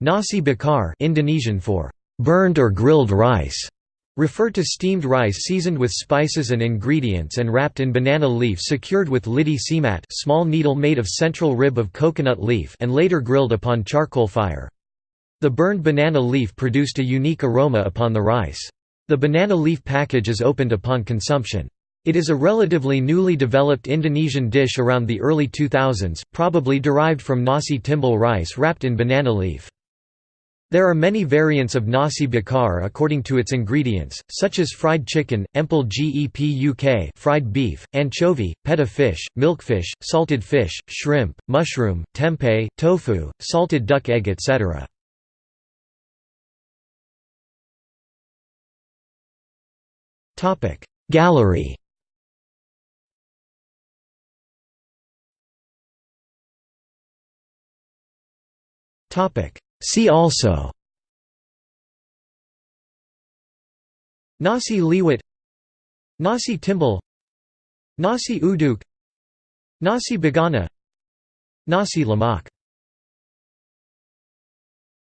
Nasi bakar Indonesian for burned or grilled rice refer to steamed rice seasoned with spices and ingredients and wrapped in banana leaf secured with lidi semat small needle made of central rib of coconut leaf and later grilled upon charcoal fire. The burned banana leaf produced a unique aroma upon the rice. The banana leaf package is opened upon consumption. It is a relatively newly developed Indonesian dish around the early 2000s, probably derived from nasi timbel rice wrapped in banana leaf. There are many variants of nasi bakar according to its ingredients, such as fried chicken, empal gepuk fried beef, anchovy, peda fish, milkfish, salted fish, shrimp, mushroom, tempeh, tofu, salted duck egg etc. Gallery Topic See also Nasi liwet Nasi Timbel Nasi uduk Nasi bogana Nasi lemak